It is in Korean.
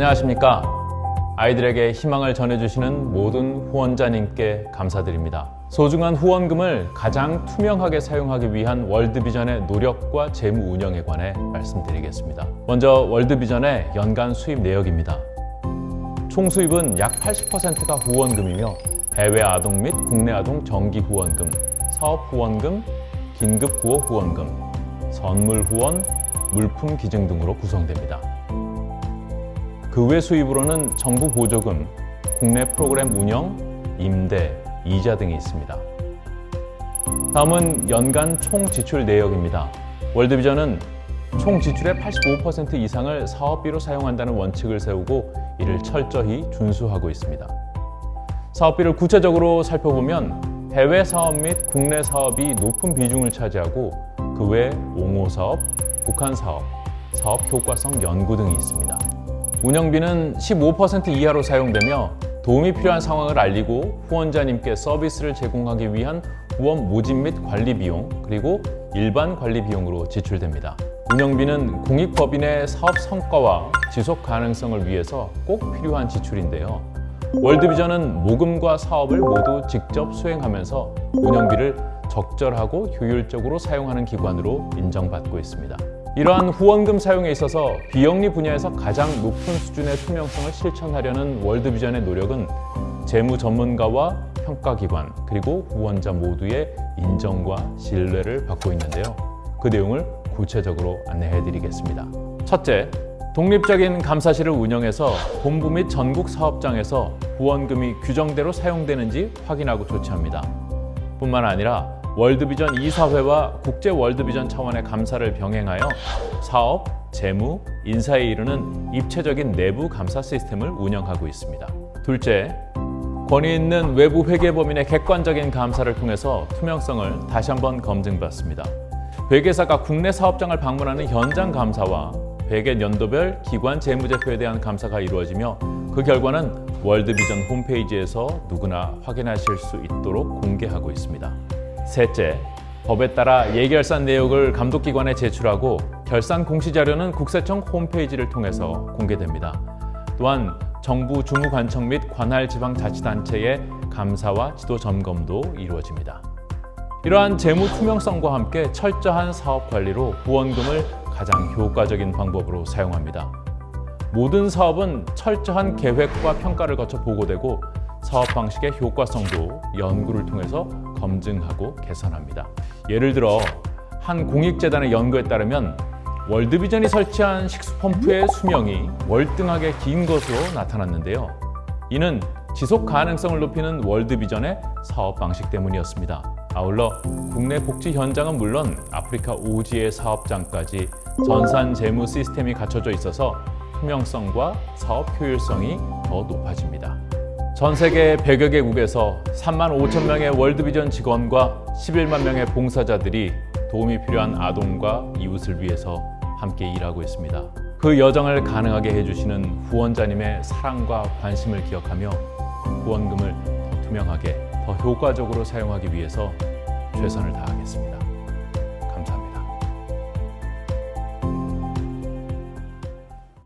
안녕하십니까. 아이들에게 희망을 전해주시는 모든 후원자님께 감사드립니다. 소중한 후원금을 가장 투명하게 사용하기 위한 월드비전의 노력과 재무 운영에 관해 말씀드리겠습니다. 먼저 월드비전의 연간 수입 내역입니다. 총 수입은 약 80%가 후원금이며 해외 아동 및 국내 아동 정기 후원금, 사업 후원금, 긴급 구호 후원금, 선물 후원, 물품 기증 등으로 구성됩니다. 그 외 수입으로는 정부 보조금, 국내 프로그램 운영, 임대, 이자 등이 있습니다. 다음은 연간 총 지출 내역입니다. 월드비전은 총 지출의 85% 이상을 사업비로 사용한다는 원칙을 세우고 이를 철저히 준수하고 있습니다. 사업비를 구체적으로 살펴보면 해외 사업 및 국내 사업이 높은 비중을 차지하고 그 외 옹호 사업, 북한 사업, 사업 효과성 연구 등이 있습니다. 운영비는 15% 이하로 사용되며 도움이 필요한 상황을 알리고 후원자님께 서비스를 제공하기 위한 후원 모집 및 관리 비용 그리고 일반 관리 비용으로 지출됩니다. 운영비는 공익법인의 사업 성과와 지속 가능성을 위해서 꼭 필요한 지출인데요. 월드비전은 모금과 사업을 모두 직접 수행하면서 운영비를 적절하고 효율적으로 사용하는 기관으로 인정받고 있습니다. 이러한 후원금 사용에 있어서 비영리 분야에서 가장 높은 수준의 투명성을 실천하려는 월드비전의 노력은 재무 전문가와 평가기관 그리고 후원자 모두의 인정과 신뢰를 받고 있는데요. 그 내용을 구체적으로 안내해 드리겠습니다. 첫째, 독립적인 감사실을 운영해서 본부 및 전국 사업장에서 후원금이 규정대로 사용되는지 확인하고 조치합니다. 뿐만 아니라 월드비전 이사회와 국제 월드비전 차원의 감사를 병행하여 사업, 재무, 인사에 이르는 입체적인 내부 감사 시스템을 운영하고 있습니다. 둘째, 권위 있는 외부 회계법인의 객관적인 감사를 통해서 투명성을 다시 한번 검증받습니다. 회계사가 국내 사업장을 방문하는 현장 감사와 회계 연도별 기관 재무제표에 대한 감사가 이루어지며 그 결과는 월드비전 홈페이지에서 누구나 확인하실 수 있도록 공개하고 있습니다. 셋째, 법에 따라 예결산 내역을 감독기관에 제출하고 결산 공시자료는 국세청 홈페이지를 통해서 공개됩니다. 또한 정부 주무관청 및 관할 지방자치단체의 감사와 지도 점검도 이루어집니다. 이러한 재무 투명성과 함께 철저한 사업 관리로 후원금을 가장 효과적인 방법으로 사용합니다. 모든 사업은 철저한 계획과 평가를 거쳐 보고되고 사업 방식의 효과성도 연구를 통해서 검증하고 개선합니다. 예를 들어 한 공익재단의 연구에 따르면 월드비전이 설치한 식수펌프의 수명이 월등하게 긴 것으로 나타났는데요. 이는 지속 가능성을 높이는 월드비전의 사업 방식 때문이었습니다. 아울러 국내 복지 현장은 물론 아프리카 오지의 사업장까지 전산 재무 시스템이 갖춰져 있어서 투명성과 사업 효율성이 더 높아집니다. 전 세계 100여 개국에서 3만 5천 명의 월드비전 직원과 11만 명의 봉사자들이 도움이 필요한 아동과 이웃을 위해서 함께 일하고 있습니다. 그 여정을 가능하게 해주시는 후원자님의 사랑과 관심을 기억하며 후원금을 더 투명하게, 더 효과적으로 사용하기 위해서 최선을 다하겠습니다.